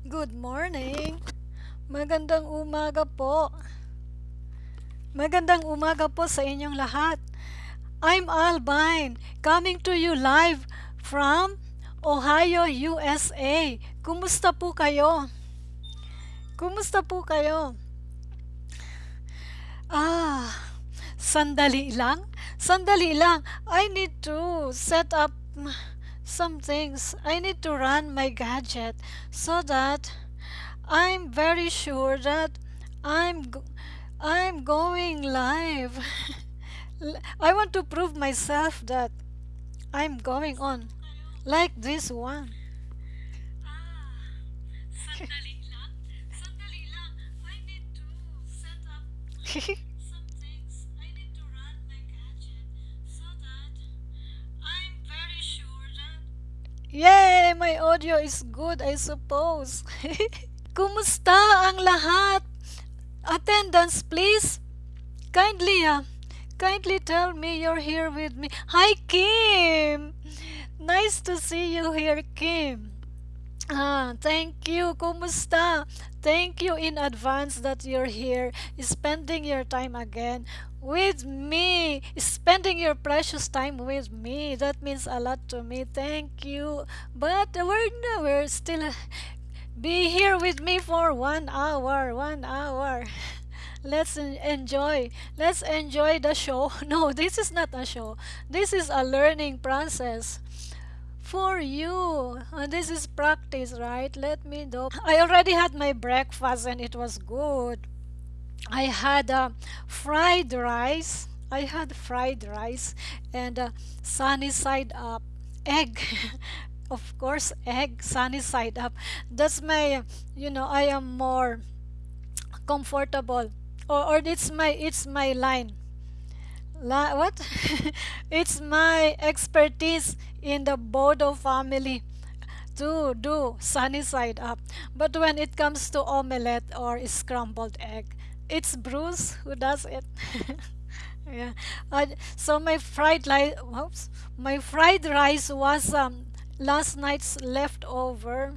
Good morning. Magandang umaga po. Magandang umaga po sa inyong lahat. I'm Albine, coming to you live from Ohio, USA. Kumusta po kayo? Kumusta po kayo? Ah, sandali lang. Sandali lang. I need to set up some things. I need to run my gadget so that I'm very sure that I'm I'm going live. I want to prove myself that I'm going on like this one. Sandali Yay! My audio is good, I suppose. Kumusta ang lahat? Attendance, please. Kindly, uh, kindly tell me you're here with me. Hi, Kim. Nice to see you here, Kim. Ah, thank you. Kumusta? Thank you in advance that you're here, spending your time again with me, spending your precious time with me. That means a lot to me. Thank you. But we're no, we're still be here with me for one hour. One hour. Let's enjoy. Let's enjoy the show. No, this is not a show. This is a learning process for you. Uh, this is practice, right? Let me do. I already had my breakfast and it was good. I had uh, fried rice. I had fried rice and uh, sunny side up egg. of course, egg sunny side up. That's my, you know, I am more comfortable, or, or it's my it's my line. La what? it's my expertise in the Bodo family to do sunny side up. But when it comes to omelette or scrambled egg, it's Bruce who does it. yeah. Uh, so my fried rice, whoops, my fried rice was um last night's leftover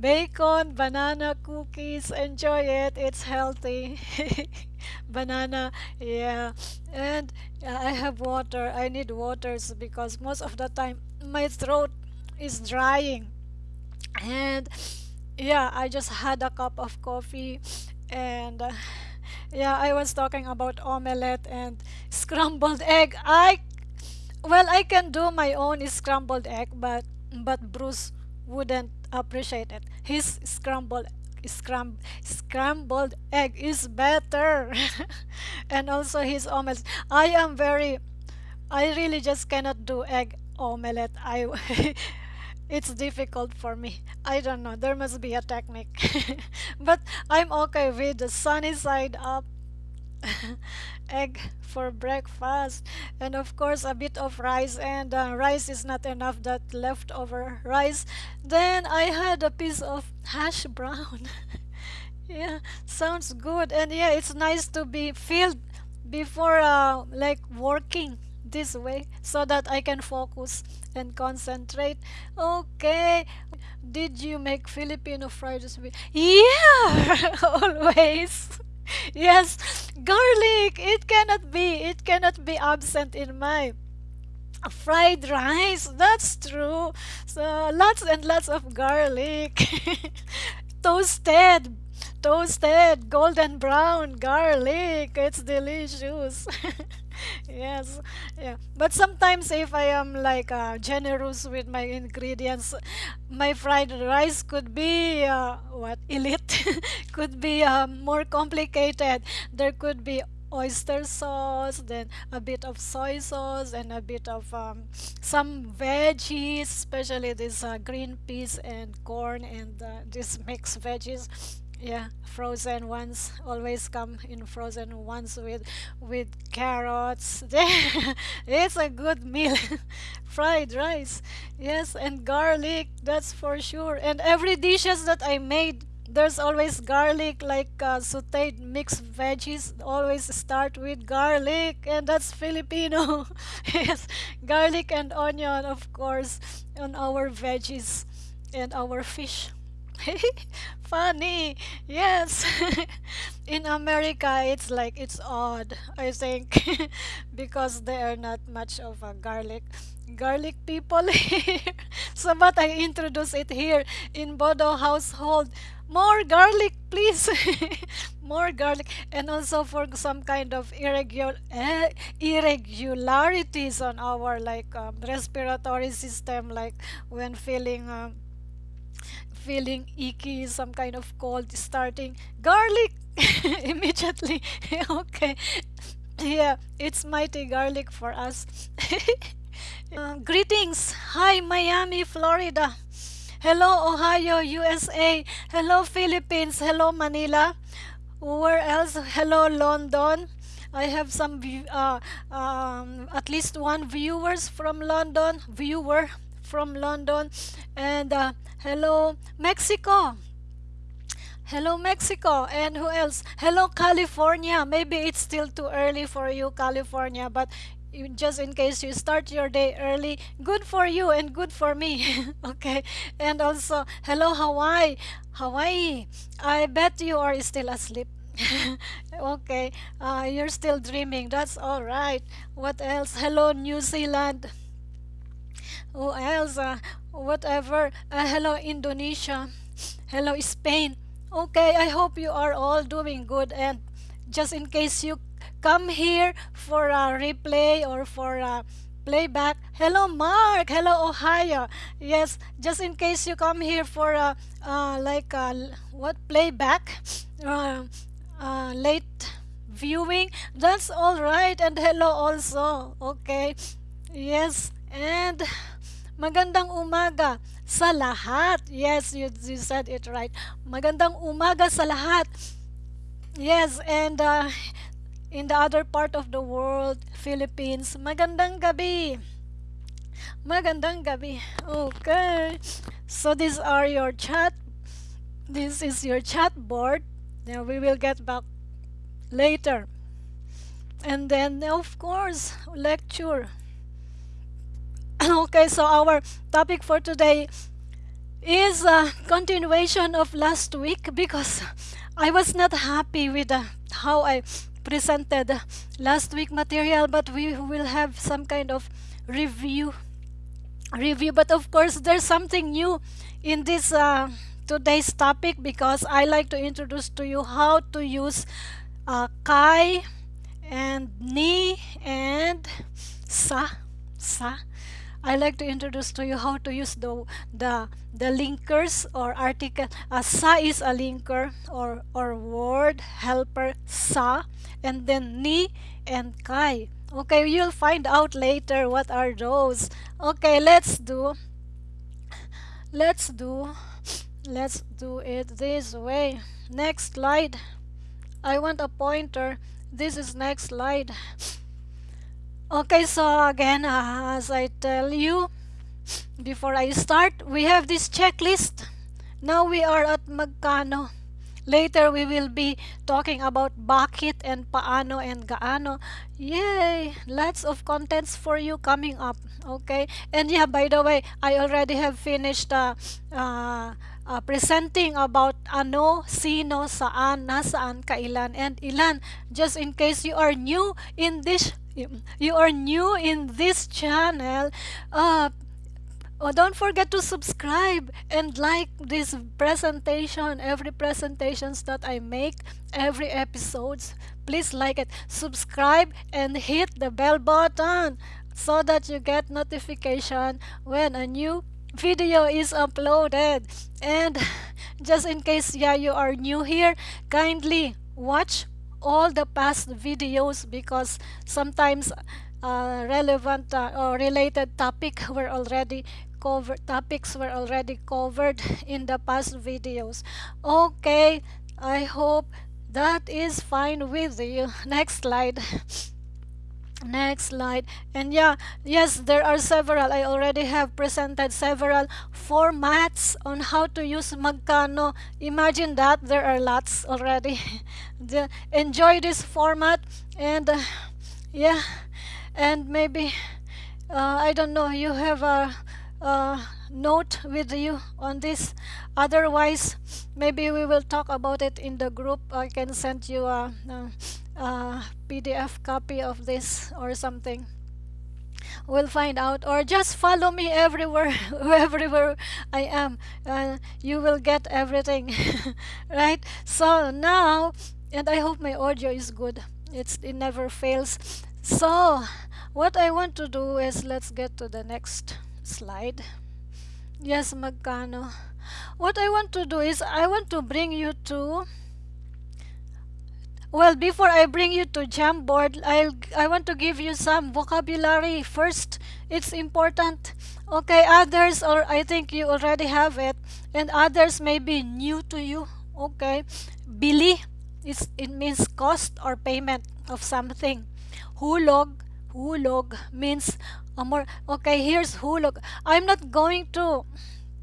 Bacon, banana cookies, enjoy it. It's healthy. banana, yeah. And uh, I have water. I need waters because most of the time my throat is drying. And yeah, I just had a cup of coffee and uh, yeah, I was talking about omelette and scrambled egg. I well, I can do my own scrambled egg, but but Bruce wouldn't appreciate it. His scrambled scram, scrambled egg is better, and also his omelette. I am very, I really just cannot do egg omelette. I it's difficult for me. I don't know. There must be a technique, but I'm okay with the sunny side up egg for breakfast and of course a bit of rice and uh, rice is not enough that leftover rice. Then i had a piece of hash brown. Yeah sounds good. And yeah it's nice to be filled before uh, like working this way so that i can focus and concentrate okay did you make filipino fried rice yeah always yes, garlic. It cannot be. It cannot be absent in my fried rice. That's true. So lots and lots of garlic. Toasted. Toasted golden brown garlic. It's delicious. yes. Yeah. But sometimes if I am like uh, generous with my ingredients, my fried rice could be uh, what elite could be um, more complicated. There could be oyster sauce, then a bit of soy sauce, and a bit of um, some veggies, especially this uh, green peas and corn and uh, this mixed veggies. Yeah, frozen ones always come in frozen ones with with carrots. it's a good meal. Fried rice, yes, and garlic. That's for sure. And every dishes that I made there's always garlic like uh, sauteed mixed veggies always start with garlic and that's filipino yes garlic and onion of course on our veggies and our fish Funny. Yes. In America, it's like it's odd, I think, because they are not much of a garlic garlic people here. So but I introduce it here in Bodo household. More garlic, please. More garlic and also for some kind of irregular eh, irregularities on our like um, respiratory system like when feeling um, feeling icky, some kind of cold starting, garlic immediately. okay, yeah, it's mighty garlic for us. Uh, greetings, hi Miami, Florida. Hello Ohio, USA. Hello Philippines. Hello Manila. Where else? Hello London. I have some uh, um, at least one viewers from London, viewer from London, and uh, hello Mexico. Hello Mexico, and who else? Hello California. Maybe it's still too early for you, California, but just in case you start your day early, good for you and good for me. okay, and also hello Hawaii, Hawaii. I bet you are still asleep. okay, uh, you're still dreaming. That's all right. What else? Hello, New Zealand. Who Elsa, whatever. Uh, hello, Indonesia. Hello, Spain. Okay, I hope you are all doing good. And just in case you come here for a replay or for a playback, hello, Mark. Hello, Ohio. Yes, just in case you come here for a uh, like a, what playback, uh, uh, late viewing, that's all right. And hello also. Okay. Yes, and magandang umaga sa lahat. Yes, you, you said it right. Magandang umaga sa lahat. Yes, and uh, in the other part of the world, Philippines, magandang gabi. Magandang gabi. Okay. So these are your chat. This is your chat board. Now we will get back later. And then, of course, lecture. okay, so our topic for today is a continuation of last week because I was not happy with uh, how I presented last week material, but we will have some kind of review. Review, but of course, there's something new in this uh, today's topic because I like to introduce to you how to use uh, kai and ni and sa sa I like to introduce to you how to use the the the linkers or article. Uh, sa is a linker or or word helper sa, and then ni and kai. Okay, you'll find out later what are those. Okay, let's do. Let's do. Let's do it this way. Next slide. I want a pointer. This is next slide. Okay, so again, uh, as I tell you, before I start, we have this checklist. Now we are at magkano. Later we will be talking about bakit and paano and gaano. Yay! Lots of contents for you coming up. Okay? And yeah, by the way, I already have finished uh, uh, uh, presenting about ano, sino, saan, nasaan, kailan, and ilan. Just in case you are new in this you are new in this channel, uh, Oh, don't forget to subscribe and like this presentation, every presentations that I make, every episodes. Please like it, subscribe and hit the bell button so that you get notification when a new video is uploaded. And just in case yeah you are new here, kindly watch all the past videos because sometimes uh, relevant uh, or related topic were already covered topics were already covered in the past videos. Okay i hope that is fine with you. Next slide next slide and yeah yes there are several i already have presented several formats on how to use magkano imagine that there are lots already the, enjoy this format and uh, yeah and maybe uh, i don't know you have a uh, note with you on this. Otherwise, maybe we will talk about it in the group. I can send you a, a, a PDF copy of this or something. We'll find out or just follow me everywhere everywhere i am. Uh, you will get everything right? So now and i hope my audio is good. It's it never fails. So what i want to do is let's get to the next slide. Yes magkano. What i want to do is i want to bring you to well, before I bring you to Jamboard, I'll I want to give you some vocabulary first. It's important. Okay, others or I think you already have it, and others may be new to you. Okay, bili is it means cost or payment of something. Hulog, hulog means a more. Okay, here's hulog. I'm not going to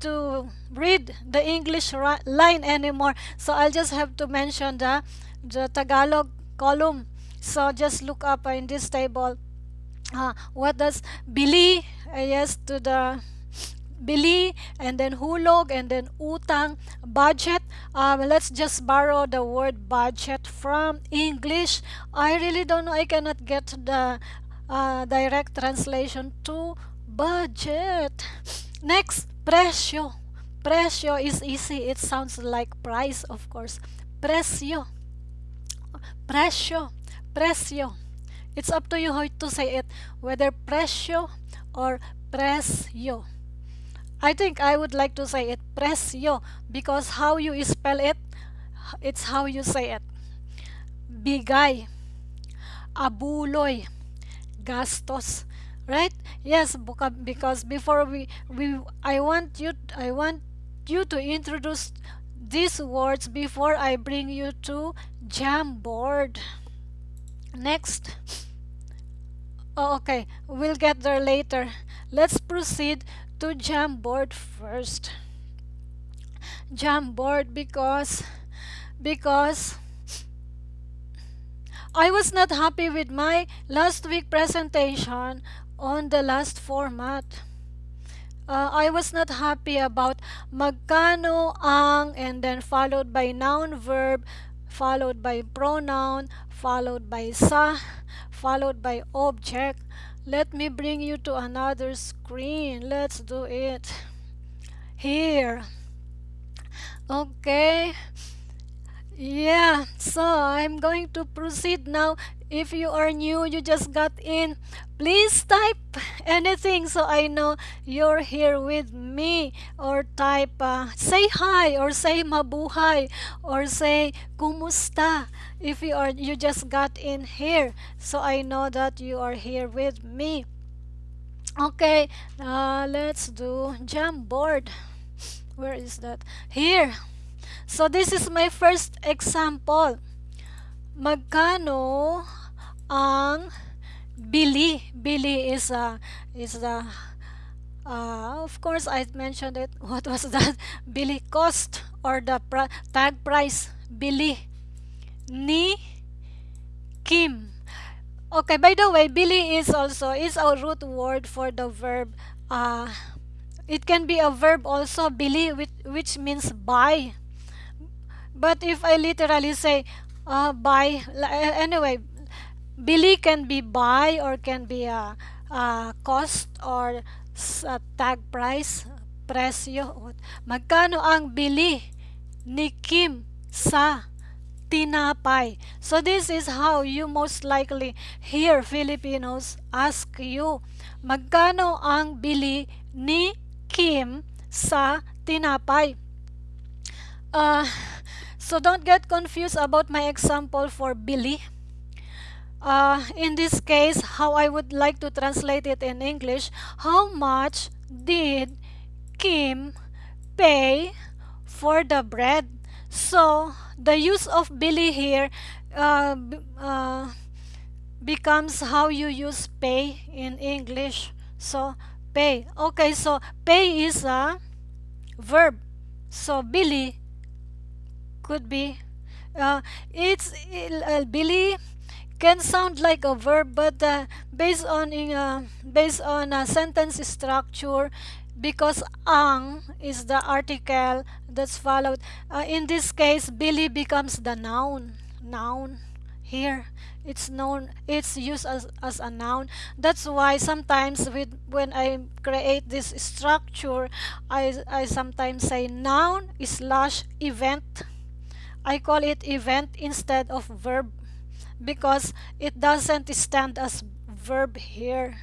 to read the English line anymore, so I'll just have to mention the the Tagalog column. So just look up in this table. Uh, what does bili? Uh, yes, to the bili and then hulog and then utang budget. Um, let's just borrow the word budget from english. I really don't know. I cannot get the uh, direct translation to budget. Next precio precio is easy. It sounds like price of course. Precio Presyo. Presyo. It's up to you how to say it. Whether presyo or presyo. I think I would like to say it presyo because how you spell it, it's how you say it. Bigay. Abuloy. Gastos. Right? Yes, because before we we I want you I want you to introduce these words before I bring you to Jamboard. Next. Oh, okay, we'll get there later. Let's proceed to Jamboard first. Jamboard because because I was not happy with my last week presentation on the last format uh, I was not happy about magkano ang and then followed by noun verb followed by pronoun followed by sa followed by object. Let me bring you to another screen. Let's do it here. Okay. Yeah so I'm going to proceed now if you are new you just got in please type anything so I know you're here with me. Or type uh, say hi or say mabuhay or say kumusta. If you are you just got in here so I know that you are here with me. Okay uh, let's do Jamboard where is that? Here. So this is my first example. Magkano ang Billy. Bili is a is a uh, of course I mentioned it. What was that? bili cost or the pr tag price. bili ni Kim. Okay, by the way, bili is also is a root word for the verb uh, it can be a verb also bili, which, which means buy but if I literally say uh, buy, anyway, bili can be buy or can be a, a cost or a tag price, presyo. Magkano ang bili ni Kim sa tinapay? So this is how you most likely hear Filipinos ask you, magkano ang bili ni Kim sa tinapay? Uh, so don't get confused about my example for Billy. Uh, in this case, how I would like to translate it in English, how much did Kim pay for the bread? So, the use of bili here uh, uh, becomes how you use pay in English. So, pay. Okay, so pay is a verb. So, bili could be uh, it's uh, bili can sound like a verb but uh, based on in, uh, based on a sentence structure because ang is the article that's followed. Uh, in this case, bili becomes the noun. Noun here it's known it's used as, as a noun that's why sometimes with when i create this structure i i sometimes say noun slash event i call it event instead of verb because it doesn't stand as verb here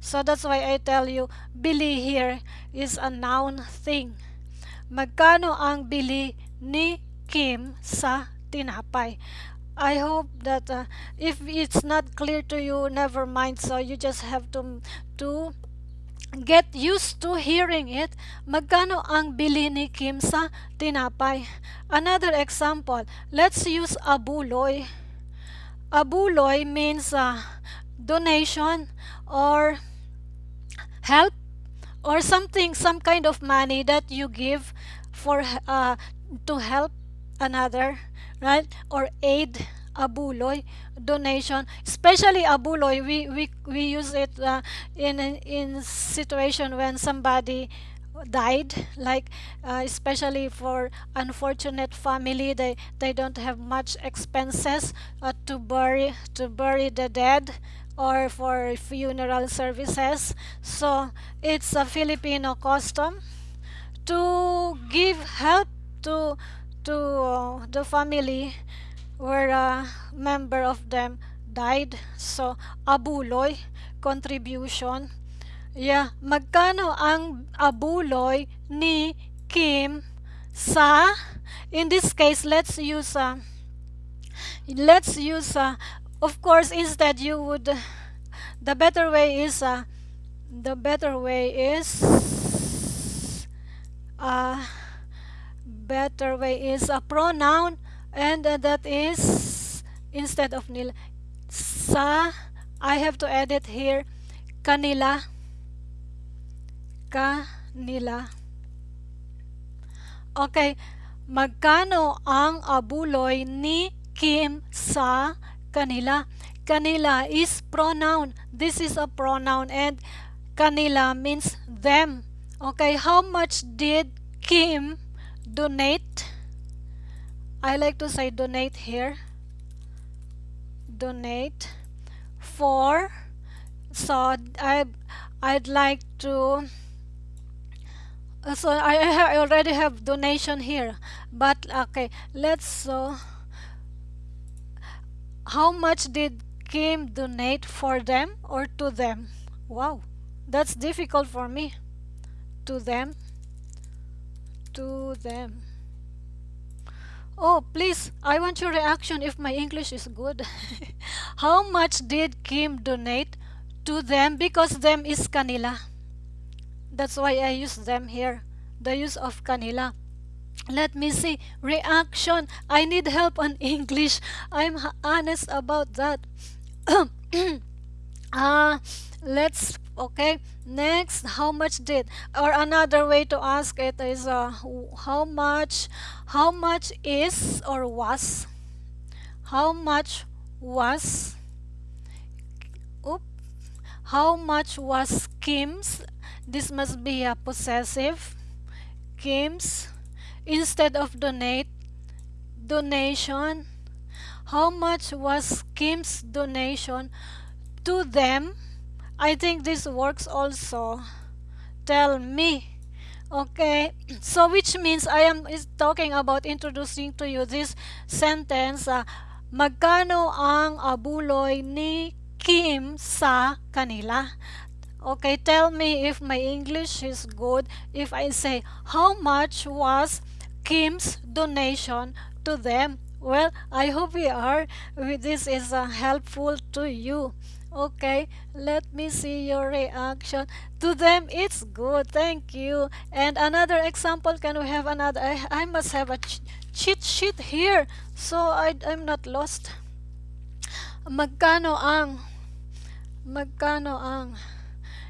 so that's why i tell you bili here is a noun thing magkano ang bili ni kim sa tinapay I hope that uh, if it's not clear to you, never mind. So you just have to to get used to hearing it. Magkano ang bili ni Kim sa tinapay? Another example, let's use abuloy. Abuloy means uh, donation or help or something, some kind of money that you give for uh, to help another right? Or aid abuloy donation. Especially abuloy we we, we use it uh, in in situation when somebody died like uh, especially for unfortunate family they they don't have much expenses uh, to bury to bury the dead or for funeral services so it's a filipino custom to give help to to uh, the family where a member of them died. So, abuloy, contribution. Yeah, magkano ang abuloy ni Kim sa, in this case, let's use, uh, let's use, uh, of course, instead you would, the better way is, uh, the better way is, uh, better way is a pronoun and uh, that is instead of nil sa I have to edit here kanila kanila okay magkano ang abuloy ni Kim sa kanila? Kanila is pronoun. This is a pronoun and kanila means them. Okay how much did Kim donate? I like to say donate here. Donate for so I I'd like to uh, so I, I already have donation here but okay let's so how much did Kim donate for them or to them wow that's difficult for me to them to them. Oh, please, I want your reaction if my English is good. How much did Kim donate to them? Because them is kanila. That's why I use them here. The use of kanila. Let me see. Reaction. I need help on English. I'm honest about that. Uh, let's okay next how much did or another way to ask it is uh, how much how much is or was how much was oop, how much was Kim's this must be a possessive Kim's instead of donate donation how much was Kim's donation to them I think this works also. Tell me. Okay, so which means I am is talking about introducing to you this sentence. Uh, magkano ang abuloy ni Kim sa kanila? Okay, tell me if my English is good. If I say, how much was Kim's donation to them? Well, I hope we are. This is uh, helpful to you. Okay, let me see your reaction. To them, it's good. Thank you. And another example, can we have another? I, I must have a ch cheat sheet here so I, I'm not lost. Magkano ang? Magkano ang?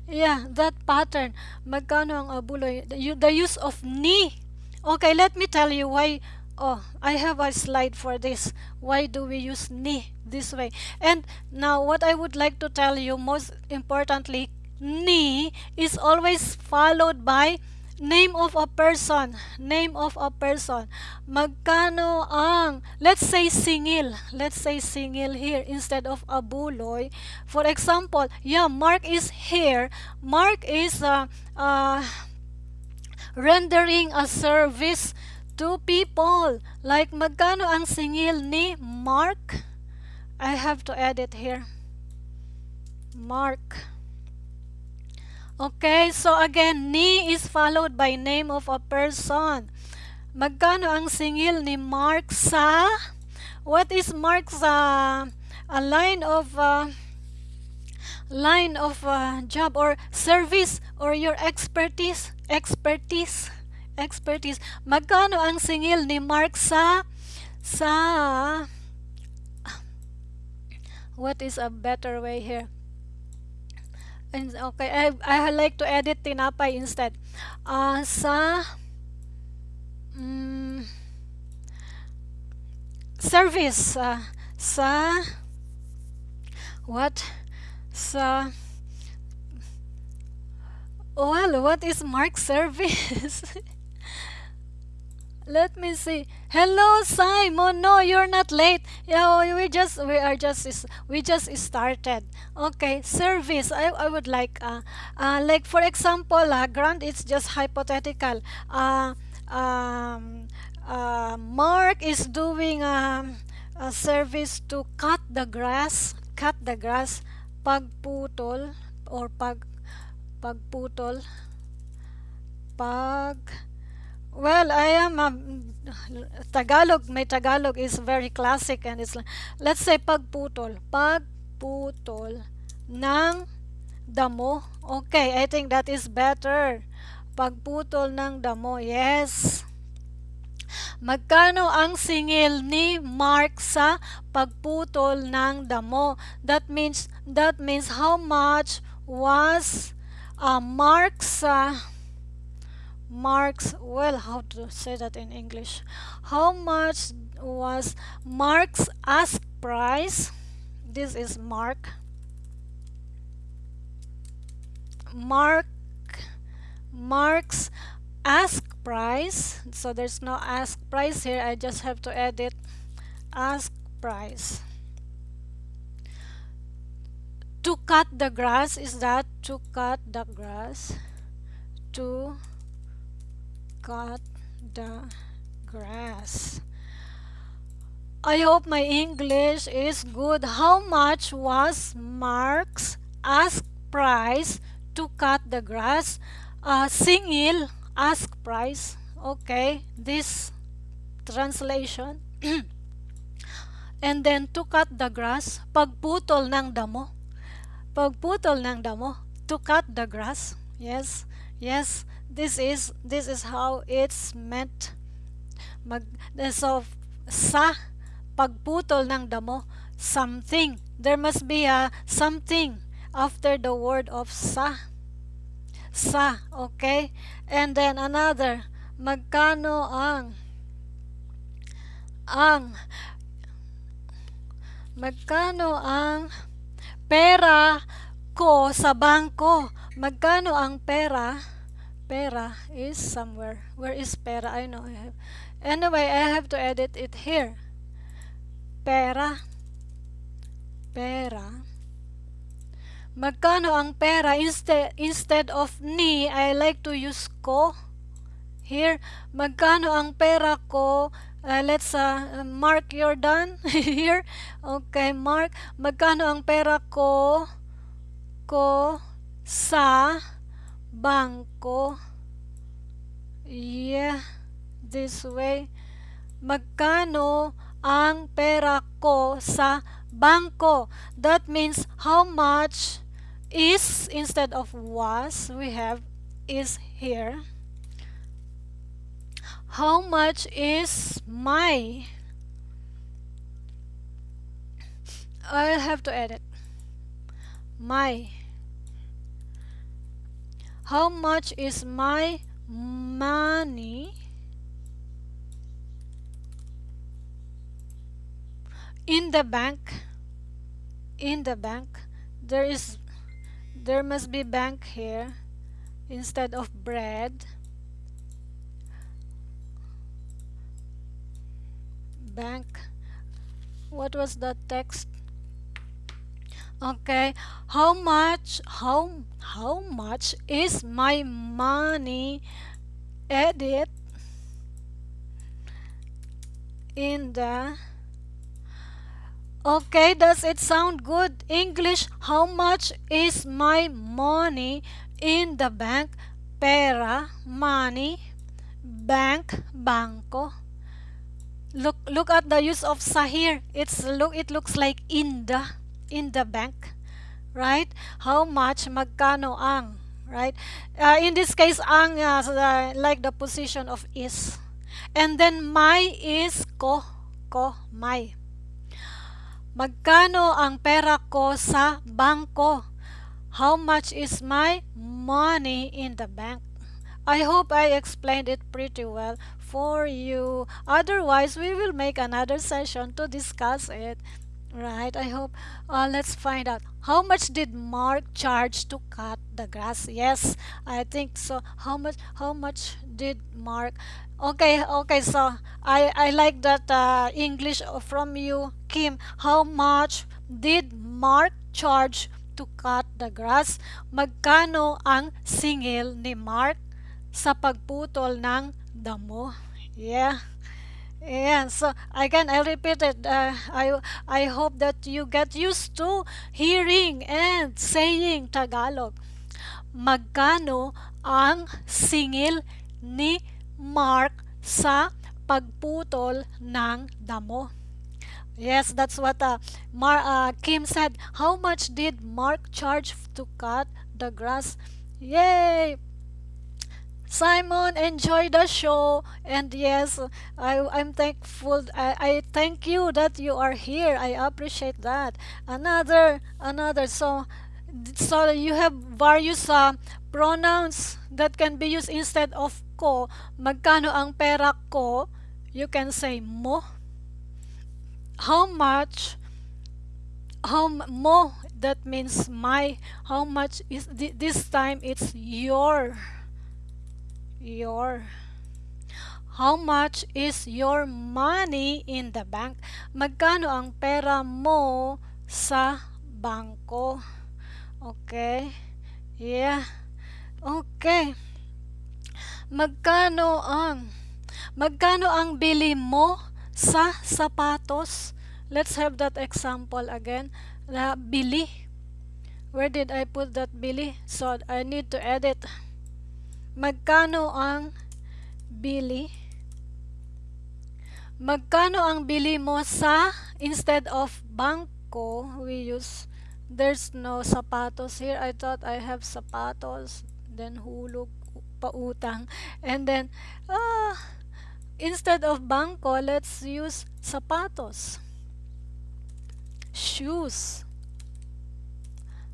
Yeah, that pattern. Magkano ang uh, abuloy? The, the use of ni. Okay, let me tell you why oh I have a slide for this why do we use ni this way and now what I would like to tell you most importantly ni is always followed by name of a person. Name of a person. Magkano ang, let's say singil. Let's say singil here instead of abuloy. For example, yeah, Mark is here. Mark is uh, uh, rendering a service to people. Like magkano ang singil ni Mark? I have to edit here. Mark. Okay, so again, ni is followed by name of a person. Magkano ang singil ni Mark sa? What is Mark sa? A line of uh, line of uh, job or service or your expertise, expertise, expertise. Magkano ang singil ni Mark sa sa what is a better way here? Okay, I, I like to edit tinapay instead. Uh, sa um, service uh, sa what sa well what is mark service let me see. Hello simon. No you're not late. Yeah we just we are just we just started. Okay service. I, I would like uh, uh like for example uh, grant it's just hypothetical. Uh um uh, mark is doing um, a service to cut the grass cut the grass pagputol or pag pagputol pag well, I am um, Tagalog. My Tagalog is very classic and it's let's say pagputol. Pagputol ng damo. Okay, I think that is better. Pagputol ng damo. Yes. Magkano ang singil ni Mark sa pagputol ng damo? That means that means how much was uh, Mark sa Mark's well how to say that in English? How much was Mark's ask price? This is Mark. Mark Mark's ask price. So there's no ask price here. I just have to edit ask price. To cut the grass is that to cut the grass? To cut the grass. I hope my English is good. How much was Mark's ask price to cut the grass? Uh, singil ask price. Okay, this translation. And then to cut the grass, pagputol ng damo. Pagputol ng damo. To cut the grass. Yes, yes this is this is how it's meant. Mag so sa pagputol ng damo something. There must be a something after the word of sa. Sa okay? And then another magkano ang ang magkano ang pera ko sa bangko? Magkano ang pera pera is somewhere. Where is pera? I know I have. Anyway, I have to edit it here. Pera. Pera. Magkano ang pera? Instead, instead of ni, I like to use ko. Here, magkano ang pera ko? Uh, let's uh, mark your done here. Okay, mark. Magkano ang pera ko? Ko sa bangko. Yeah, this way. Magkano ang pera ko sa bangko? That means how much is instead of was we have is here. How much is my? I'll have to edit. My how much is my money in the bank? In the bank, there is there must be bank here instead of bread bank what was the text okay. How much how how much is my money edit in the okay does it sound good? English how much is my money in the bank? Pera money bank bangko. Look look at the use of sahir. It's look it looks like in the in the bank right? How much magkano ang right? Uh, in this case ang uh, like the position of is. And then my is ko ko my. Magkano ang pera ko sa bangko? How much is my money in the bank? I hope I explained it pretty well for you. Otherwise, we will make another session to discuss it. Right, I hope. Uh, let's find out. How much did Mark charge to cut the grass? Yes, I think so. How much? How much did Mark? Okay, okay. So I I like that uh, English from you, Kim. How much did Mark charge to cut the grass? Magkano ang singil ni Mark sa pagputol ng damo. Yeah. Yeah, so again, I repeat it. Uh, I I hope that you get used to hearing and saying Tagalog. Magkano ang singil ni Mark sa pagputol ng damo? Yes, that's what uh, Mar uh, Kim said. How much did Mark charge to cut the grass? Yay! Simon, enjoy the show. And yes, I, I'm thankful. I, I thank you that you are here. I appreciate that. Another, another. So, so you have various uh, pronouns that can be used instead of ko. Magkano ang pera ko? You can say mo. How much? How mo? That means my. How much is this time? It's your your How much is your money in the bank? Magkano ang pera mo sa bangko? Okay. Yeah. Okay. Magkano ang Magkano ang bili mo sa sapatos? Let's have that example again. Na bili. Where did I put that bili? So I need to edit. Magkano ang bili? Magkano ang bili mo sa instead of bangko, we use there's no sapatos here. I thought I have sapatos, then hulog pautang. And then uh, instead of bangko, let's use sapatos. Shoes.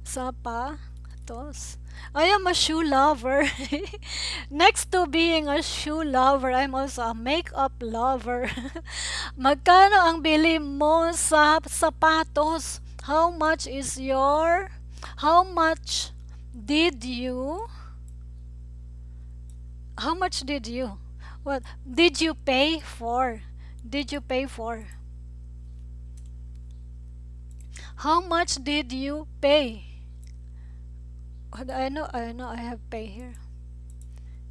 Sapatos. I am a shoe lover. Next to being a shoe lover, I'm also a makeup lover. Magkano ang bili mo sa sapatos? How much is your How much did you How much did you What did you pay for? Did you pay for? How much did you pay? I know I know I have pay here.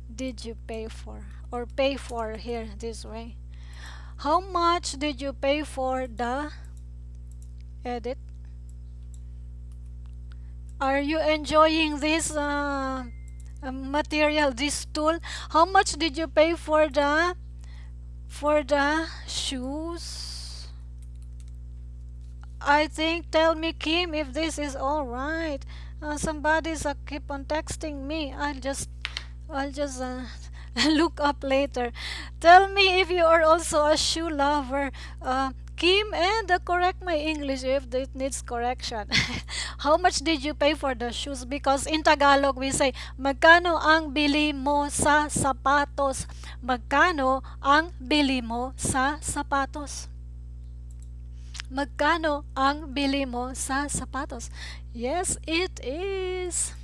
Did you pay for or pay for here this way? How much did you pay for the edit? Are you enjoying this uh, material this tool? How much did you pay for the for the shoes? I think tell me Kim if this is all right uh, somebody's uh, keep on texting me. I'll just I'll just uh, look up later. Tell me if you are also a shoe lover. Uh, Kim and uh, correct my English if it needs correction. How much did you pay for the shoes? Because in Tagalog we say magkano ang bili mo sa sapatos? Magkano ang bili mo sa sapatos Magkano ang bili mo sa sapatos? Yes, it is.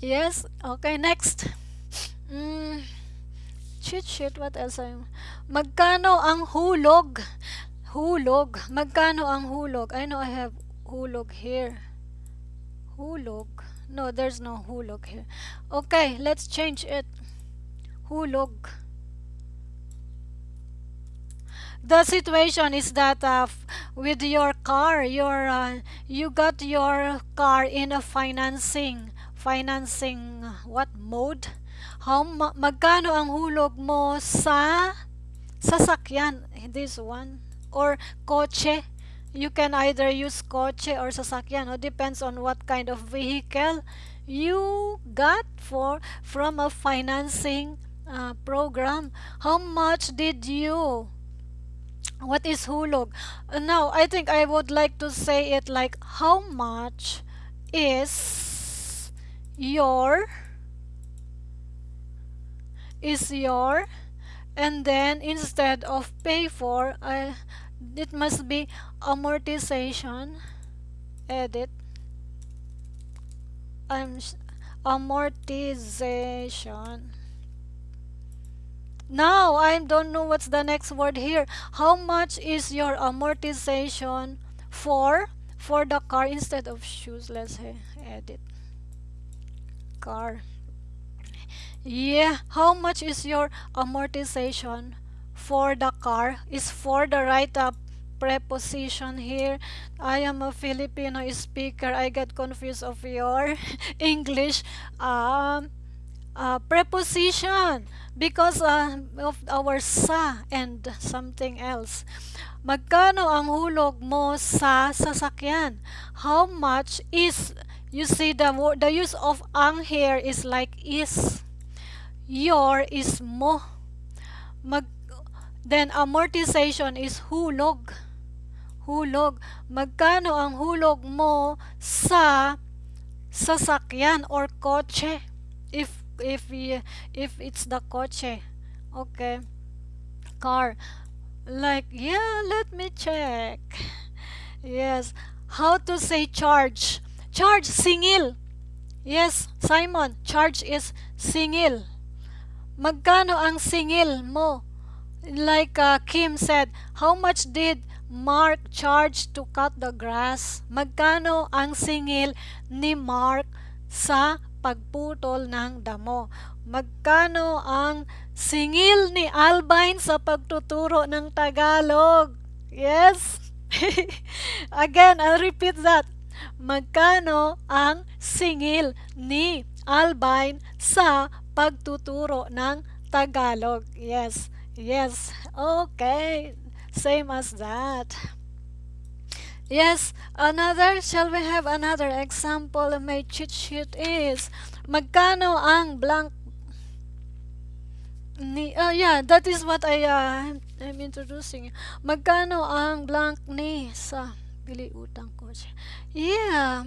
Yes, okay, next. Mm, cheat sheet, what else? I'm... Magkano ang hulog? Hulog. Magkano ang hulog? I know I have hulog here. Hulog. No, there's no hulog here. Okay, let's change it. Hulog. The situation is that uh, with your car, your uh, you got your car in a financing financing what mode? How ma- magkano ang hulog mo sa sasakyan? This one or kotse? You can either use kotse or sasakyan. It depends on what kind of vehicle you got for from a financing uh, program. How much did you? What is hulog? Uh, now, I think I would like to say it like how much is your is your and then instead of pay for uh, it must be amortization edit I'm amortization now I don't know what's the next word here. How much is your amortization for for the car instead of shoes? Let's say edit. Car. Yeah how much is your amortization for the car? Is for the right up preposition here. I am a Filipino speaker. I get confused of your English. Um, uh, preposition because uh, of our sa and something else. Magkano ang hulog mo sa sasakyan? How much is you see the the use of ang here is like is. Your is mo. Mag then amortization is hulog. Hulog. Magkano ang hulog mo sa sasakyan or kotse? If if if it's the kotse okay car like yeah let me check. Yes how to say charge? Charge singil. Yes Simon charge is singil. Magkano ang singil mo? Like uh, Kim said how much did Mark charge to cut the grass? Magkano ang singil ni Mark sa pagputol ng damo. Magkano ang singil ni Albine sa pagtuturo ng Tagalog? Yes? Again I'll repeat that. Magkano ang singil ni Albine sa pagtuturo ng Tagalog. Yes, yes, okay, same as that. Yes, another, shall we have another example? My cheat sheet is, magkano ang blank ni, uh, yeah, that is what I, uh, I'm introducing. Magkano ang blank ni sa bili utang ko Yeah.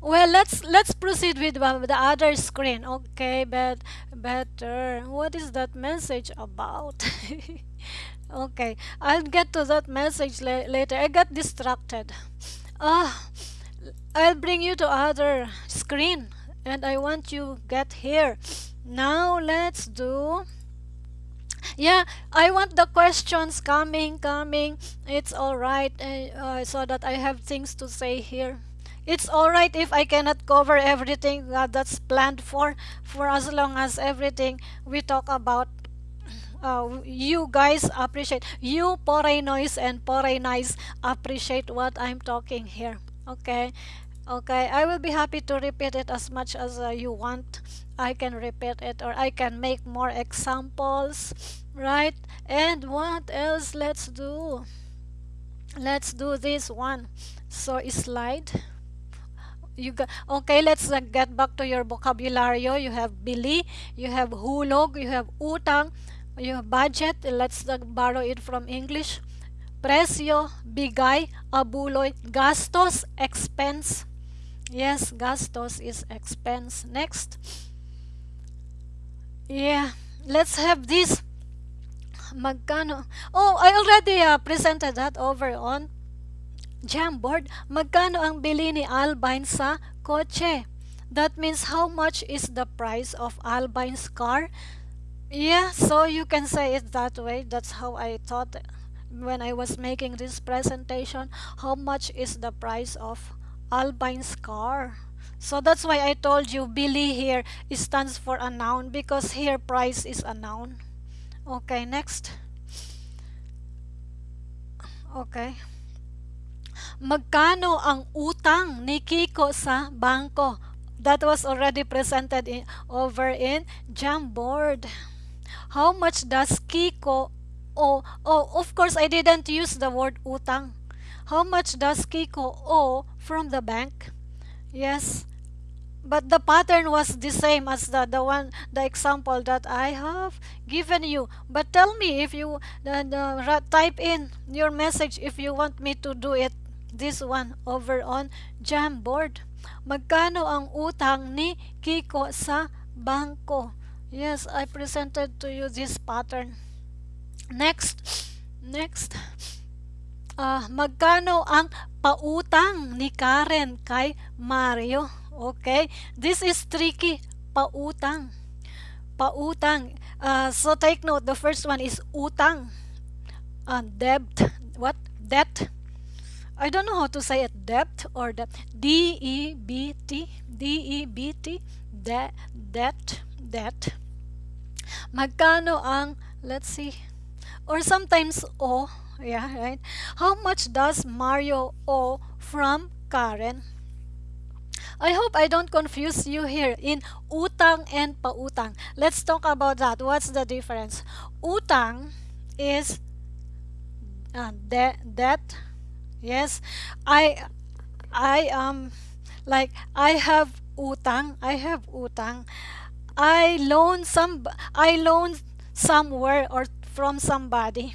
Well, let's let's proceed with the other screen. Okay, but better. What is that message about? okay, I'll get to that message la later. I got distracted. Ah, I'll bring you to other screen, and I want you get here. Now let's do yeah i want the questions coming coming it's all right uh, uh, so that i have things to say here it's all right if i cannot cover everything uh, that's planned for for as long as everything we talk about uh, you guys appreciate you noise and nice appreciate what i'm talking here okay? Okay i will be happy to repeat it as much as uh, you want. I can repeat it or i can make more examples right? And what else? Let's do let's do this one. So slide. You got okay let's uh, get back to your vocabulary. You have bili you have hulog you have utang you have budget let's uh, borrow it from english presyo bigay abuloy gastos expense yes gastos is expense next yeah let's have this Magkano? Oh, I already uh, presented that over on Jamboard. Magkano ang bili ni Albine sa kotse? That means how much is the price of Albine's car? Yeah, so you can say it that way. That's how I thought when I was making this presentation. How much is the price of Albine's car? So that's why I told you bili here stands for a noun because here price is a noun. Okay, next. Okay. Magkano ang utang ni Kiko sa bangko? That was already presented in, over in Jamboard. How much does Kiko owe? Oh, of course, I didn't use the word utang. How much does Kiko owe from the bank? Yes, but the pattern was the same as the, the one the example that I have given you but tell me if you uh, uh, type in your message if you want me to do it this one over on Jamboard magkano ang utang ni Kiko sa bangko yes I presented to you this pattern next next uh, magkano ang pautang ni Karen kay Mario Okay? This is tricky. Pautang. Pautang. Uh, so take note, the first one is utang. Uh, debt. What? Debt. I don't know how to say it. Debt or debt. D-E-B-T. D-E-B-T. De debt. Debt. That, magkano ang, let's see, or sometimes O. Yeah, right? How much does Mario owe from Karen? I hope I don't confuse you here in utang and pautang. Let's talk about that. What's the difference? Utang is uh, de debt. Yes, I I um like I have utang. I have utang. I loan some I loan somewhere or from somebody.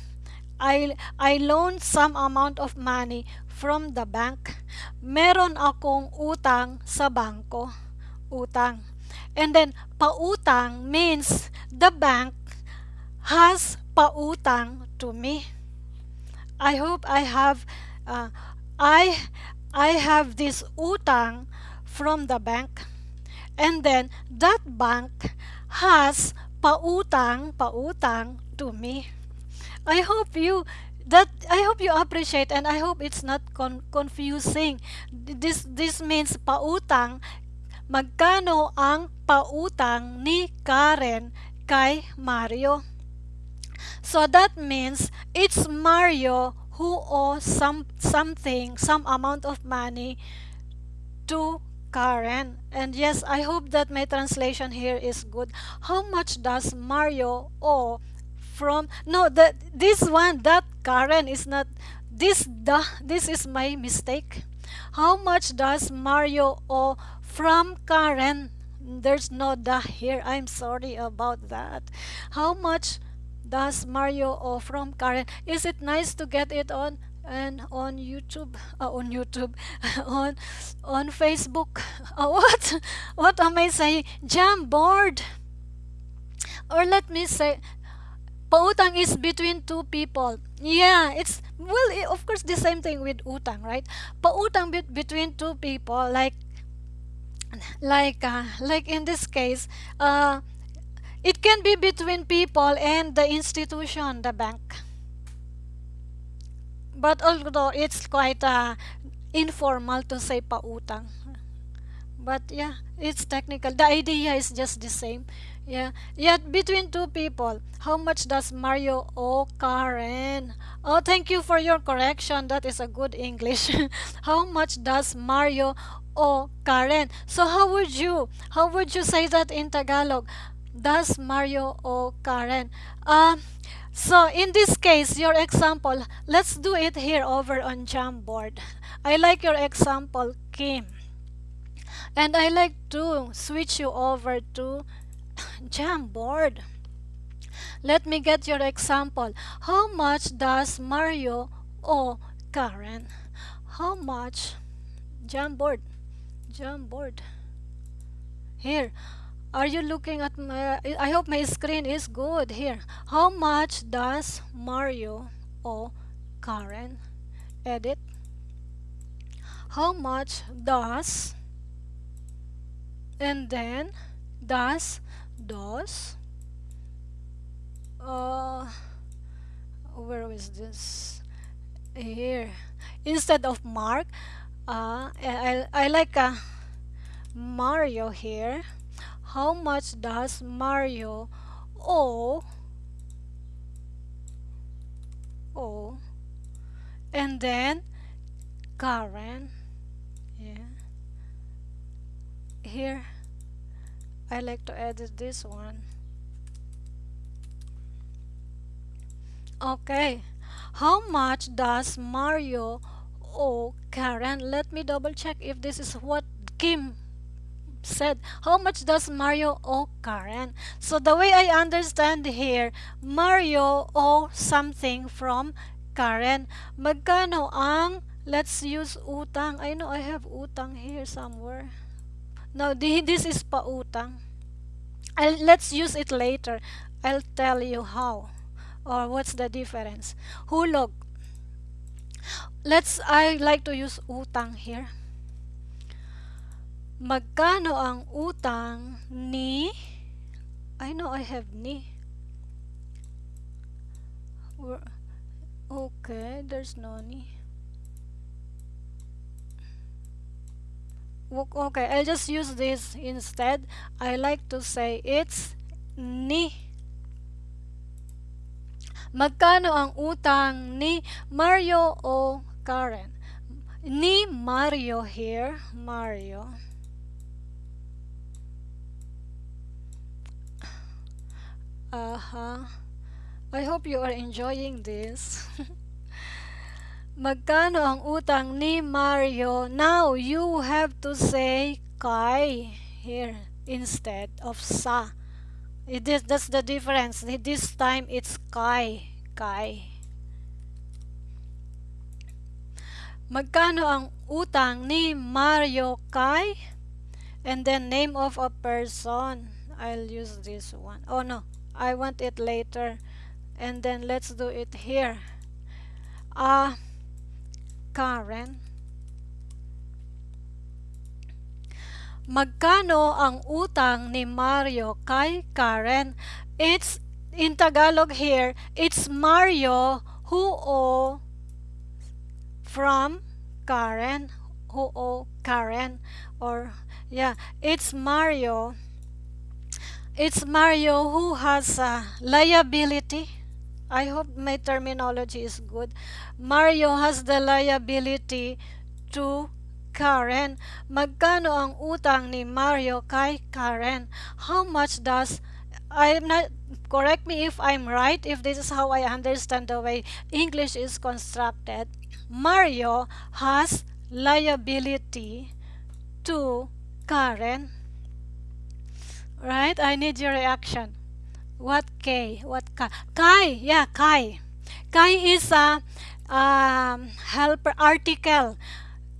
I I loan some amount of money from the bank. Meron akong utang sa bangko. Utang. And then, pautang means the bank has pautang to me. I hope I have uh, I I have this utang from the bank. And then that bank has pautang pautang to me. I hope you that I hope you appreciate and I hope it's not con confusing. This this means pautang magkano ang pautang ni Karen kay Mario. So that means it's Mario who owes some something, some amount of money to Karen. And yes, I hope that my translation here is good. How much does Mario owe from no that this one that Karen is not this the this is my mistake how much does Mario owe from Karen there's no the here I'm sorry about that how much does Mario owe from Karen is it nice to get it on and on YouTube uh, on YouTube on on Facebook uh, what what am I saying Jamboard or let me say pautang is between two people. Yeah, it's well, eh, of course, the same thing with utang, right? Pautang be between two people, like, like, uh, like in this case, uh, it can be between people and the institution, the bank. But although it's quite uh, informal to say pautang, but yeah, it's technical. The idea is just the same. Yeah, yet between two people, how much does Mario owe Karen? Oh, thank you for your correction. That is a good English. how much does Mario owe Karen? So how would you, how would you say that in Tagalog? Does Mario owe Karen? Um, so in this case, your example, let's do it here over on Jamboard. I like your example, Kim. And I like to switch you over to Jamboard. Let me get your example. How much does Mario owe Karen? How much? Jamboard. Jamboard. Here. Are you looking at my I hope my screen is good here. How much does Mario or Karen? Edit. How much does and then does does uh where is this here instead of mark uh I, I like a Mario here how much does Mario owe owe and then Karen yeah. Here I like to edit this one. Okay how much does Mario owe Karen? Let me double check if this is what Kim said how much does Mario owe Karen? So the way I understand here Mario owe something from Karen. Magkano ang let's use utang. I know I have utang here somewhere. No this is pautang I'll, let's use it later. I'll tell you how or what's the difference. Hulog. Let's I like to use utang here magkano ang utang ni I know I have ni okay there's no ni okay I'll just use this instead I like to say it's ni Magkano ang utang ni Mario o Karen? Ni Mario here. Mario. Uh-huh. I hope you are enjoying this. Magkano ang utang ni Mario? Now, you have to say kay here instead of sa. It is, that's the difference. This time it's Kay. Kay. Magkano ang utang ni Mario kay? And then name of a person. I'll use this one. Oh no, I want it later. And then let's do it here. Uh, Karen. Magkano ang utang ni Mario kay Karen? It's in Tagalog here, it's Mario who owe from Karen, who owe Karen or yeah, it's Mario. It's Mario who has a liability. I hope my terminology is good. Mario has the liability to Karen. Magkano ang utang ni Mario kay Karen? How much does I'm not correct me if I'm right if this is how I understand the way English is constructed. Mario has liability to Karen. Right? I need your reaction. What K? What Kay? Kay, yeah, Kay. Kay is a um, helper article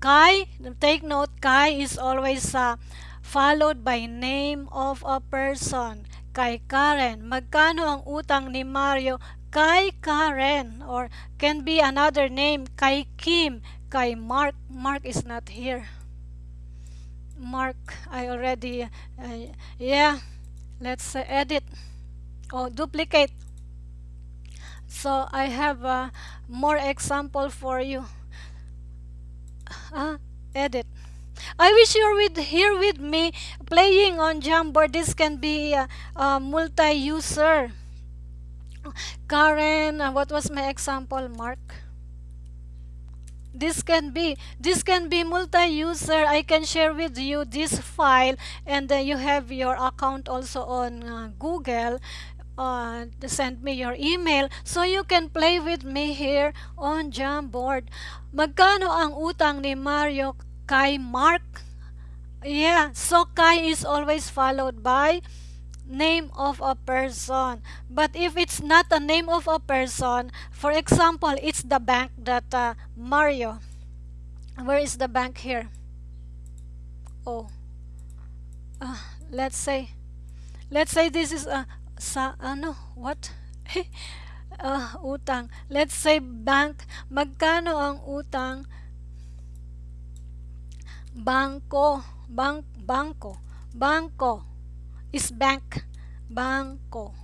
Kay, take note, Kay is always uh, followed by name of a person. Kay Karen. Magkano ang utang ni Mario kay Karen? Or can be another name, kay Kim, kay Mark. Mark is not here. Mark, I already, uh, yeah, let's uh, edit. or duplicate. So I have uh, more example for you uh, edit I wish you're with here with me playing on Jamboard. This can be a multi-user. Karen, uh, what was my example, Mark? This can be this can be multi-user. I can share with you this file, and you have your account also on uh, Google uh, send me your email so you can play with me here on Jamboard. Magkano ang utang ni Mario kay Mark? Yeah, so kay is always followed by name of a person. But if it's not a name of a person, for example, it's the bank that uh, Mario. Where is the bank here? Oh, uh, let's say let's say this is a sa ano what? Uh, utang. Let's say bank. Magkano ang utang? Bangko bank bangko bangko is bank bangko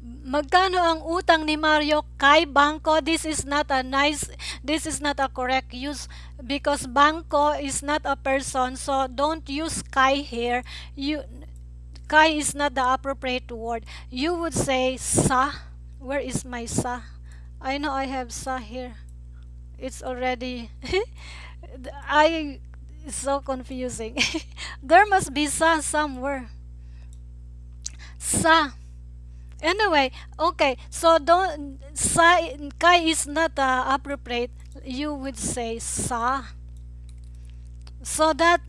Magkano ang utang ni Mario kay Bangko? This is not a nice, this is not a correct use because Bangko is not a person. So don't use kay here. You, kay is not the appropriate word. You would say sa. Where is my sa? I know I have sa here. It's already, I, so confusing. there must be sa somewhere. Sa. Anyway, okay, so don't sa kay is not uh, appropriate. You would say sa. So that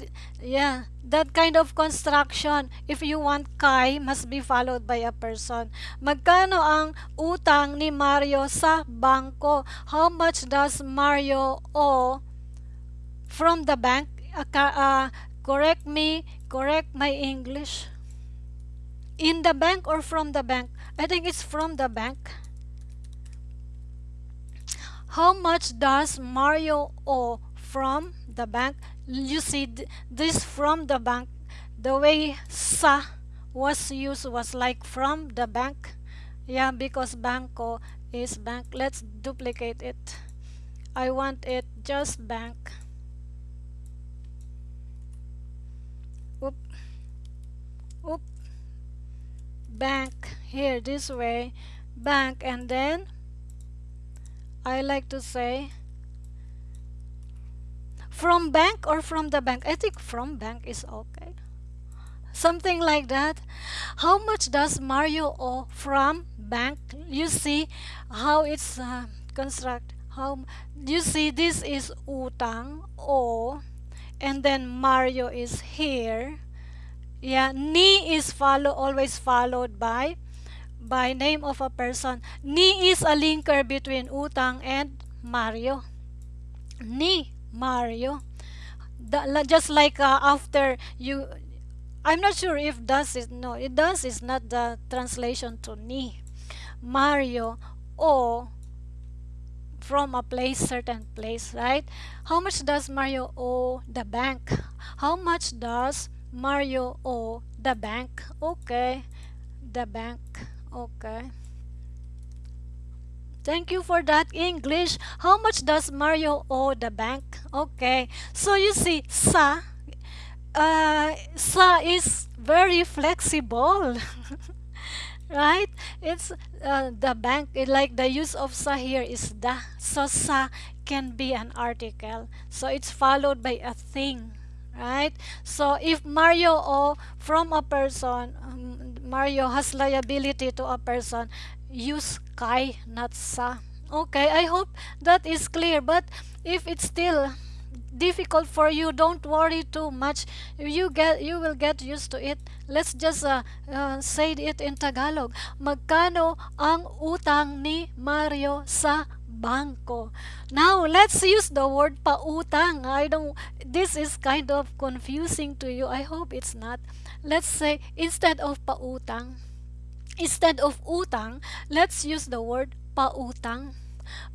yeah, that kind of construction, if you want kay, must be followed by a person. Magkano ang utang ni Mario sa bangko? How much does Mario owe from the bank? Uh, uh, correct me, correct my English. In the bank or from the bank? I think it's from the bank. How much does Mario owe from the bank? You see, this from the bank, the way sa was used was like from the bank. Yeah, because bangko is bank. Let's duplicate it. I want it just bank. Bank here this way bank and then I like to say from bank or from the bank. I think from bank is okay. Something like that. How much does Mario owe from bank? You see how it's uh, construct how you see this is utang o and then Mario is here yeah ni is follow always followed by by name of a person. Ni is a linker between Utang and Mario. Ni Mario. The, just like uh, after you I'm not sure if does is no it does is not the translation to ni Mario or from a place certain place right how much does Mario owe the bank how much does Mario owe the bank okay the bank Okay. Thank you for that English. How much does Mario owe the bank? Okay. So you see, sa, uh, sa is very flexible. right? It's uh, the bank, like the use of sa here is the. So sa can be an article. So it's followed by a thing. Right? So if Mario owe from a person, um, Mario has liability to a person, use kay, not sa. Okay, I hope that is clear. But if it's still difficult for you, don't worry too much. You get, you will get used to it. Let's just uh, uh, say it in Tagalog. Magkano ang utang ni Mario sa bangko. Now, let's use the word pautang. I don't, this is kind of confusing to you. I hope it's not let's say instead of pautang, instead of utang, let's use the word pautang.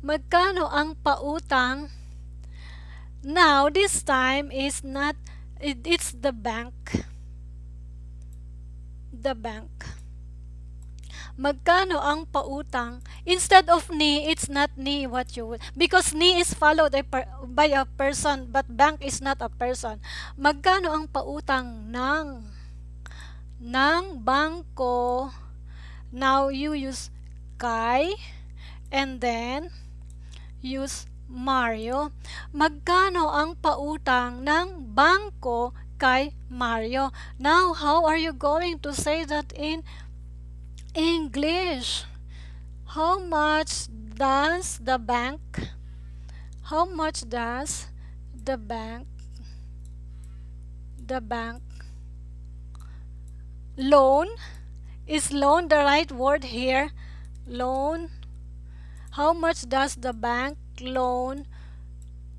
Magkano ang pautang? Now, this time is not, it, it's the bank. The bank. Magkano ang pautang? Instead of ni, it's not ni what you would. Because ni is followed by a person, but bank is not a person. Magkano ang pautang ng ng bangko. Now you use Kai and then use Mario. Magkano ang pautang ng bangko kay Mario? Now, how are you going to say that in English? How much does the bank how much does the bank the bank loan? Is loan the right word here? Loan. How much does the bank loan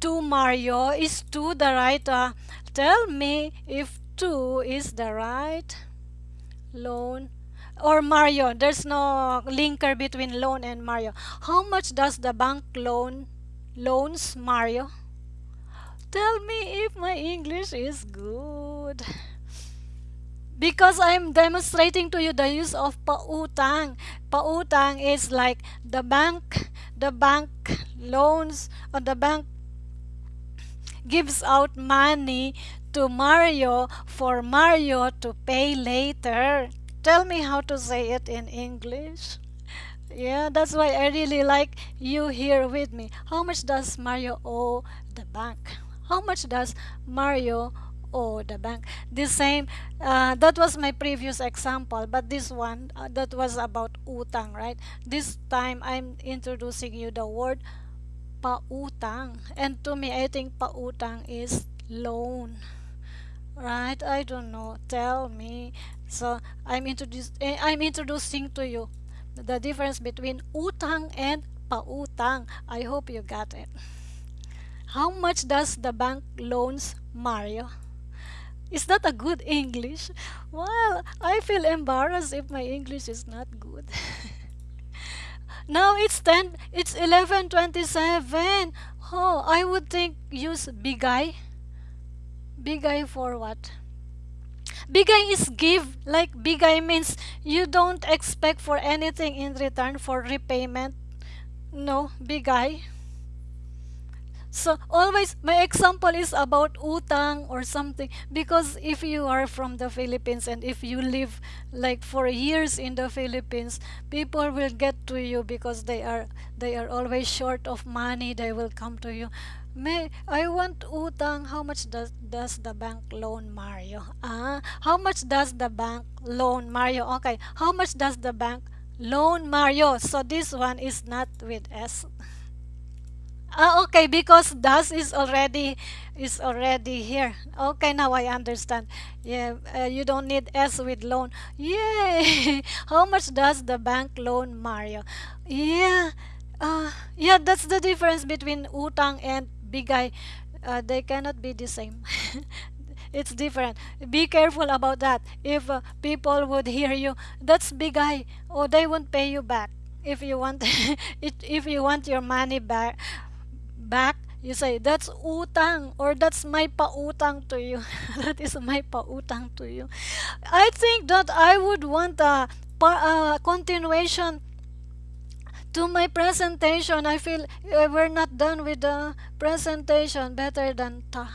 to Mario? Is to the right? Uh, tell me if 2 is the right loan or Mario. There's no linker between loan and Mario. How much does the bank loan loans Mario? Tell me if my English is good. Because I'm demonstrating to you the use of pautang. Pautang is like the bank, the bank loans or the bank gives out money to Mario for Mario to pay later. Tell me how to say it in English. Yeah, that's why I really like you here with me. How much does Mario owe the bank? How much does Mario owe the bank? The same, uh, that was my previous example, but this one, uh, that was about utang, right? This time I'm introducing you the word pautang. And to me, I think pautang is loan. Right? I don't know. Tell me. So I'm eh, I'm introducing to you the difference between utang and pautang. I hope you got it. How much does the bank loans Mario? Is that a good English? Well, I feel embarrassed if my English is not good. Now it's 10, it's 11:27. Oh, I would think use bigay. Bigay for what? Bigay is give. Like bigay means you don't expect for anything in return for repayment. No, bigay. So always my example is about utang or something because if you are from the Philippines and if you live like for years in the Philippines, people will get to you because they are they are always short of money. They will come to you. May I want utang. How much does does the bank loan Mario? Ah, how much does the bank loan Mario? Okay, how much does the bank loan Mario? So this one is not with S. Ah, okay, because das is already is already here. Okay, now I understand. Yeah, uh, you don't need S with loan. Yay! How much does the bank loan Mario? Yeah, uh, yeah, that's the difference between utang and bigay. Uh, they cannot be the same. it's different. Be careful about that. If uh, people would hear you, that's bigay. Oh, they won't pay you back if you want it, if you want your money back back, you say, that's utang or that's my pautang to you. that is my pautang to you. I think that I would want a, a continuation to my presentation. I feel uh, we're not done with the presentation. Better than ta,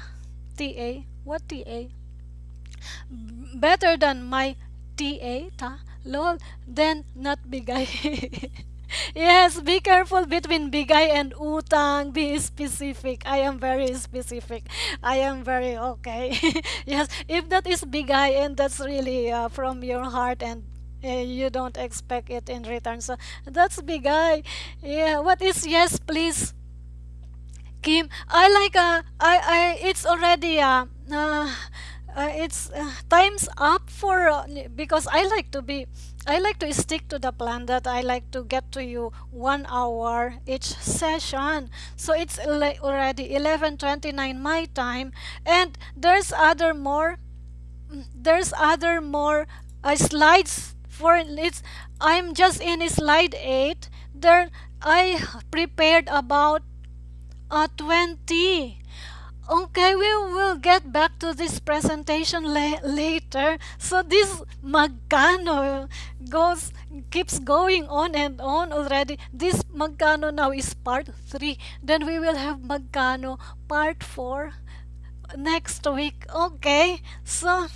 TA. What TA? Better than my TA, ta, lol, then not bigay. Yes, be careful between bigay and utang. Be specific. I am very specific. I am very okay. yes, if that is bigay and that's really uh, from your heart and you don't expect it in return. So that's bigay. Yeah, what is yes, please? Kim, I like uh, I I it's already uh, uh, uh it's uh, time's up for uh, because I like to be I like to stick to the plan that I like to get to you one hour each session. So it's already 11:29 my time, and there's other more. There's other more uh, slides it's. I'm just in slide eight. There I prepared about uh, 20 Okay, we will get back to this presentation la later. So this magkano goes keeps going on and on already. This magkano now is part 3. Then we will have magkano part 4 next week. Okay, so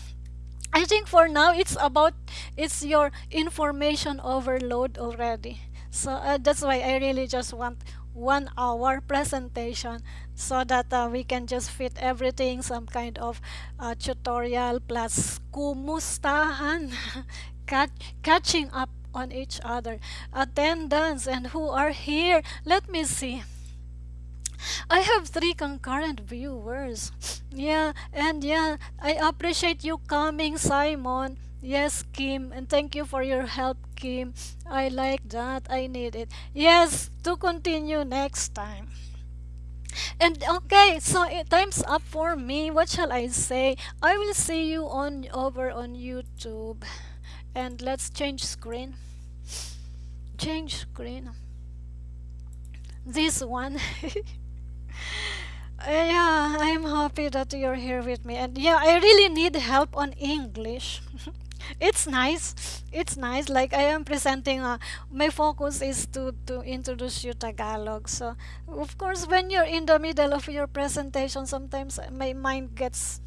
I think for now it's about it's your information overload already. So uh, that's why I really just want one hour presentation so that uh, we can just fit everything some kind of uh, tutorial plus kumustahan Catch, catching up on each other. Attendance and who are here. Let me see I have three concurrent viewers. Yeah, and yeah, I appreciate you coming, Simon. Yes, Kim, and thank you for your help, Kim. I like that. I need it. Yes, to continue next time. And okay, so it, time's up for me. What shall I say? I will see you on over on YouTube. and let's change screen change screen this one yeah i'm happy that you're here with me. And yeah i really need help on english. It's nice. It's nice. Like i am presenting uh, my focus is to to introduce you tagalog. So of course when you're in the middle of your presentation sometimes my mind gets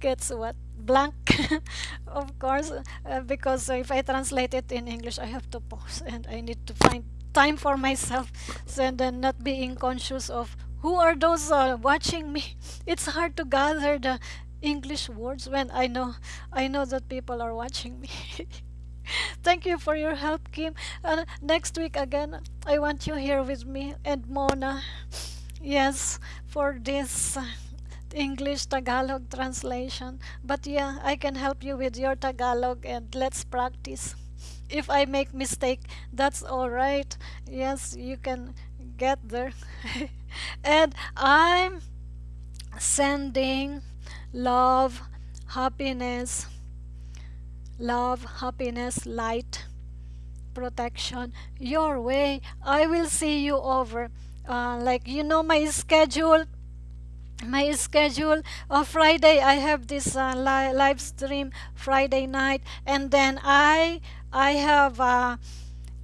gets what? Blank. Of course uh, because if i translate it in english i have to pause and i need to find time for myself and then not being conscious of who are those uh, watching me it's hard to gather the english words when i know i know that people are watching me thank you for your help kim uh, next week again i want you here with me and mona yes for this uh, English Tagalog translation. But yeah, I can help you with your Tagalog and let's practice. If I make mistake, that's all right. Yes, you can get there. and I'm sending love, happiness, love, happiness, light, protection your way. I will see you over. Uh, like you know my schedule my schedule of friday i have this uh, li- live stream friday night and then i i have uh,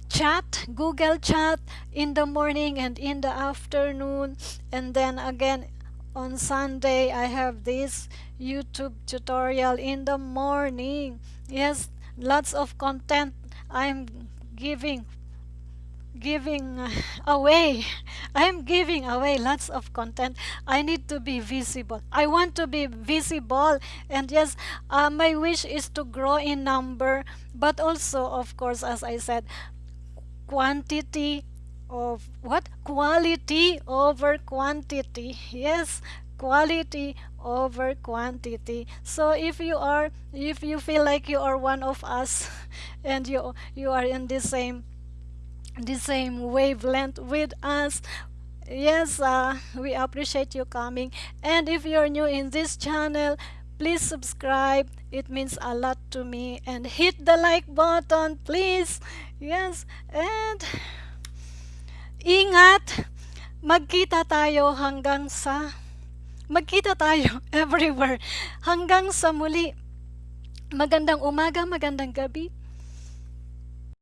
chat google chat in the morning and in the afternoon. And then again on sunday i have this youtube tutorial in the morning. Yes lots of content i'm giving giving away. I'm giving away lots of content. I need to be visible. I want to be visible. And yes uh, my wish is to grow in number but also of course as i said quantity of what? Quality over quantity. Yes quality over quantity. So if you are if you feel like you are one of us and you you are in the same the same wavelength with us. Yes uh, we appreciate you coming. And if you're new in this channel please subscribe. It means a lot to me. And hit the like button please. Yes and ingat magkita tayo hanggang sa magkita tayo everywhere. Hanggang sa muli. Magandang umaga magandang gabi